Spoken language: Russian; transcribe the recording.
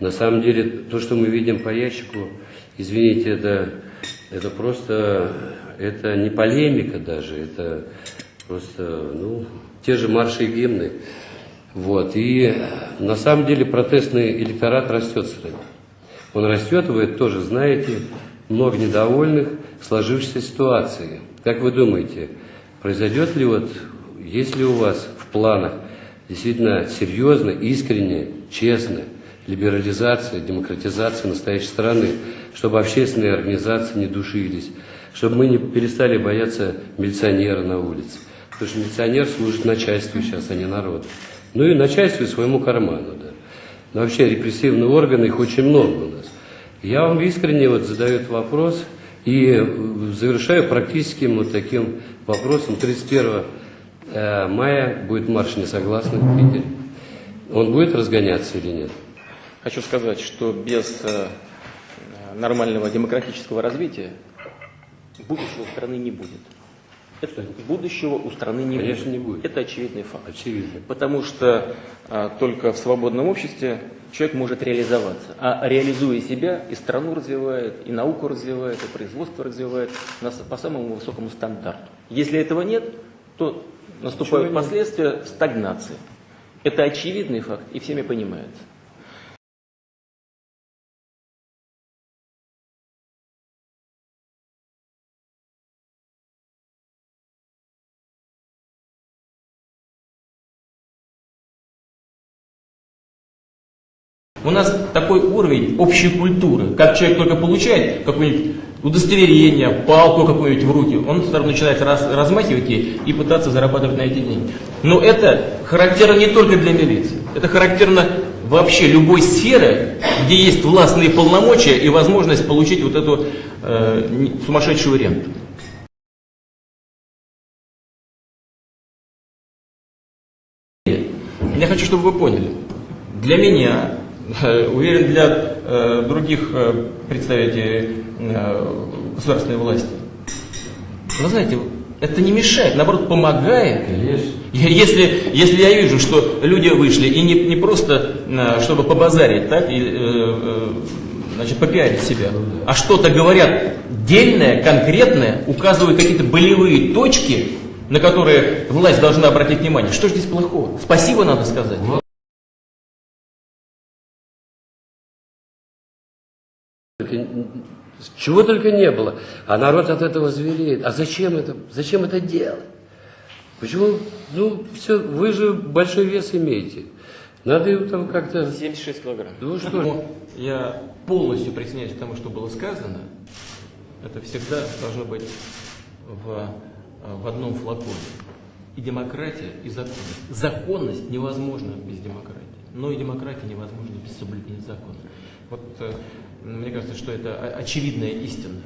На самом деле, то, что мы видим по ящику, извините, это, это просто, это не полемика даже, это просто, ну, те же марши и гимны. Вот. И на самом деле протестный электорат растет стране. Он растет, вы это тоже знаете, много недовольных сложившейся ситуацией. Как вы думаете, произойдет ли вот, есть ли у вас в планах действительно серьезно, искренне, честно либерализация, демократизация настоящей страны, чтобы общественные организации не душились, чтобы мы не перестали бояться милиционера на улице. Потому что милиционер служит начальству сейчас, а не народу. Ну и начальству и своему карману, да. Но вообще репрессивные органы, их очень много у нас. Я вам искренне вот задаю этот вопрос и завершаю практическим вот таким вопросом. 31 э, мая будет марш несогласных в Питере. Он будет разгоняться или нет? Хочу сказать, что без э, нормального демократического развития будущего страны не будет. Это будущего у страны не Конечно, будет. не будет. Это очевидный факт. Очевидно. Потому что а, только в свободном обществе человек может реализоваться. А реализуя себя, и страну развивает, и науку развивает, и производство развивает на, по самому высокому стандарту. Если этого нет, то наступают нет. последствия стагнации. Это очевидный факт и всеми понимается. У нас такой уровень общей культуры, как человек только получает какое-нибудь удостоверение, палку какую-нибудь в руки, он сразу начинает раз- размахивать ей и пытаться зарабатывать на эти деньги. Но это характерно не только для милиции, это характерно вообще любой сферы, где есть властные полномочия и возможность получить вот эту э, сумасшедшую ренту. Я хочу, чтобы вы поняли. Для меня, уверен, для э, других э, представителей э, государственной власти, вы знаете, это не мешает, наоборот, помогает. Конечно. Если, если я вижу, что люди вышли и не, не просто э, чтобы побазарить, так, и, э, э, значит, попиарить себя, а что-то говорят дельное, конкретное, указывают какие-то болевые точки, на которые власть должна обратить внимание. Что же здесь плохого? Спасибо надо сказать. Только Чего только не было. А народ от этого звереет. А зачем это, зачем это делать? Почему? Ну, все, вы же большой вес имеете. Надо его там как-то... 76 килограмм. Ну что. Я полностью присоединяюсь к тому, что было сказано. Это всегда должно быть в, в одном флаконе. И демократия, и законность. Законность невозможна без демократии. Но и демократия невозможна без соблюдения закона. Вот э, мне кажется, что это очевидная истина.